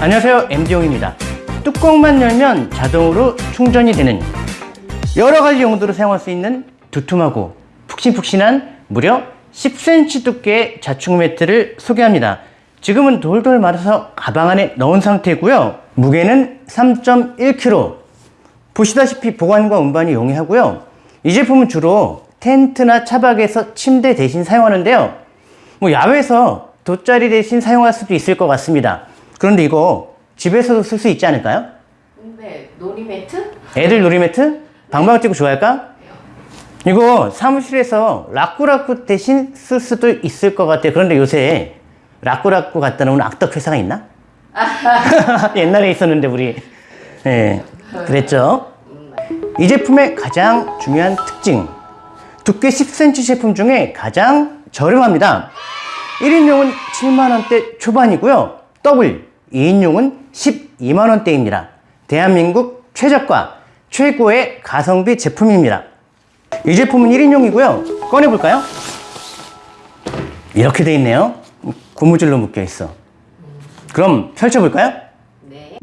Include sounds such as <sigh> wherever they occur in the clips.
안녕하세요 MD용입니다. 뚜껑만 열면 자동으로 충전이 되는 여러 가지 용도로 사용할 수 있는 두툼하고 푹신푹신한 무려 10cm 두께의 자충 매트를 소개합니다 지금은 돌돌 말아서 가방 안에 넣은 상태고요 무게는 3.1kg 보시다시피 보관과 운반이 용이하고요 이 제품은 주로 텐트나 차박에서 침대 대신 사용하는데요 뭐 야외에서 돗자리 대신 사용할 수도 있을 것 같습니다 그런데 이거 집에서도 쓸 수 있지 않을까요? 네, 놀이매트? 애들 놀이매트? 방방 뛰고 좋아할까? 이거 사무실에서 라꾸라꾸 대신 쓸 수도 있을 것 같아요. 그런데 요새 라꾸라꾸 갖다 놓은 악덕 회사가 있나? <laughs> 옛날에 있었는데 우리 예 그랬죠. 이 제품의 가장 중요한 특징 두께 10cm 제품 중에 가장 저렴합니다. 1인용은 7만원대 초반이고요. 더블 2인용은 12만원대입니다. 대한민국 최저가 최고의 가성비 제품입니다. 이 제품은 1인용이고요. 꺼내볼까요? 이렇게 돼 있네요. 고무줄로 묶여 있어. 그럼 펼쳐볼까요? 네.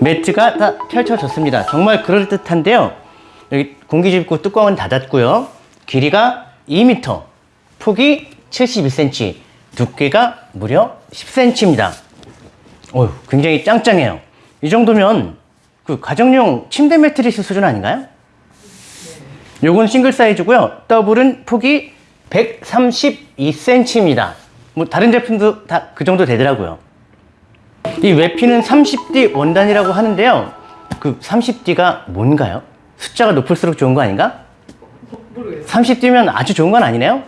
매트가 다 펼쳐졌습니다. 정말 그럴듯한데요. 여기 공기 주입구 뚜껑은 닫았고요. 길이가 2m, 폭이 71cm, 두께가 무려 10cm입니다. 어휴, 굉장히 짱짱해요. 이 정도면 그 가정용 침대 매트리스 수준 아닌가요? 요건 싱글 사이즈고요. 더블은 폭이 132cm입니다. 뭐 다른 제품도 다 그 정도 되더라고요. 이 외피는 30D 원단이라고 하는데요. 그 30D가 뭔가요? 숫자가 높을수록 좋은 거 아닌가? 모르겠어요. 30D면 아주 좋은 건 아니네요.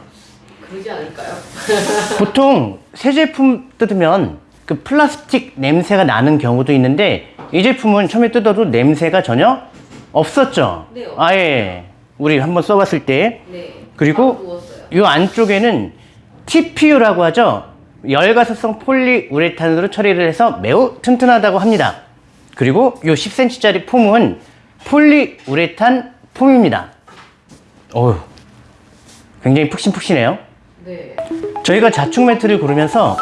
그러지 않을까요? <laughs> 보통 새 제품 뜯으면 그 플라스틱 냄새가 나는 경우도 있는데 이 제품은 처음에 뜯어도 냄새가 전혀 없었죠. 네, 없어요. 아예 우리 한번 써봤을 때 네. 그리고. 이 안쪽에는 TPU라고 하죠. 열가스성 폴리우레탄으로 처리를 해서 매우 튼튼하다고 합니다. 그리고 이 10cm짜리 폼은 폴리우레탄 폼입니다. 어휴, 굉장히 푹신푹신해요. 네. 저희가 자충 매트를 고르면서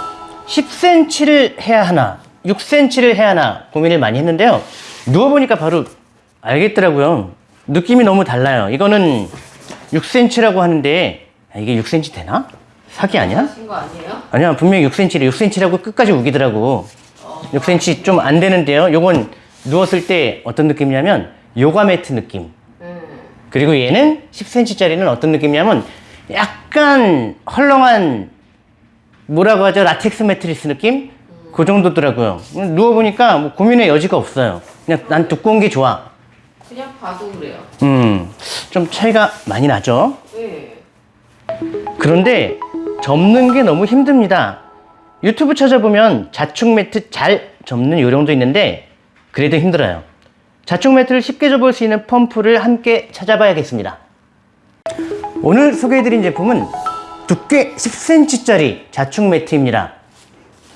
10cm를 해야 하나 6cm를 해야 하나 고민을 많이 했는데요 누워보니까 바로 알겠더라고요 느낌이 너무 달라요 이거는 6cm라고 하는데 아, 이게 6cm 되나? 사기 아니야? 하신 거 아니에요? 아니야 분명히 6cm래 6cm라고 끝까지 우기더라고 6cm 좀 안 되는데요 요건 누웠을 때 어떤 느낌이냐면 요가 매트 느낌 음. 그리고 얘는 10cm짜리는 어떤 느낌이냐면 약간 헐렁한 뭐라고 하죠? 라텍스 매트리스 느낌? 그 정도더라고요. 누워보니까 뭐 고민의 여지가 없어요. 그냥 난 두꺼운 게 좋아. 그냥 봐도 그래요. 음, 좀 차이가 많이 나죠? 네. 그런데 접는 게 너무 힘듭니다. 유튜브 찾아보면 자충 매트 잘 접는 요령도 있는데 그래도 힘들어요. 자충 매트를 쉽게 접을 수 있는 펌프를 함께 찾아봐야겠습니다. 오늘 소개해드린 제품은 두께 10cm짜리 자충 매트입니다.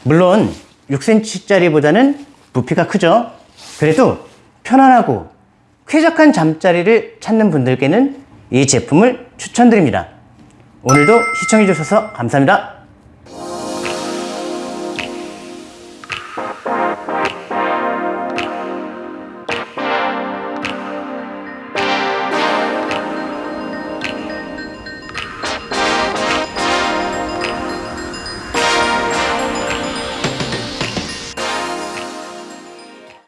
물론 6cm짜리보다는 부피가 크죠. 그래도 편안하고 쾌적한 잠자리를 찾는 분들께는 이 제품을 추천드립니다. 오늘도 시청해주셔서 감사합니다.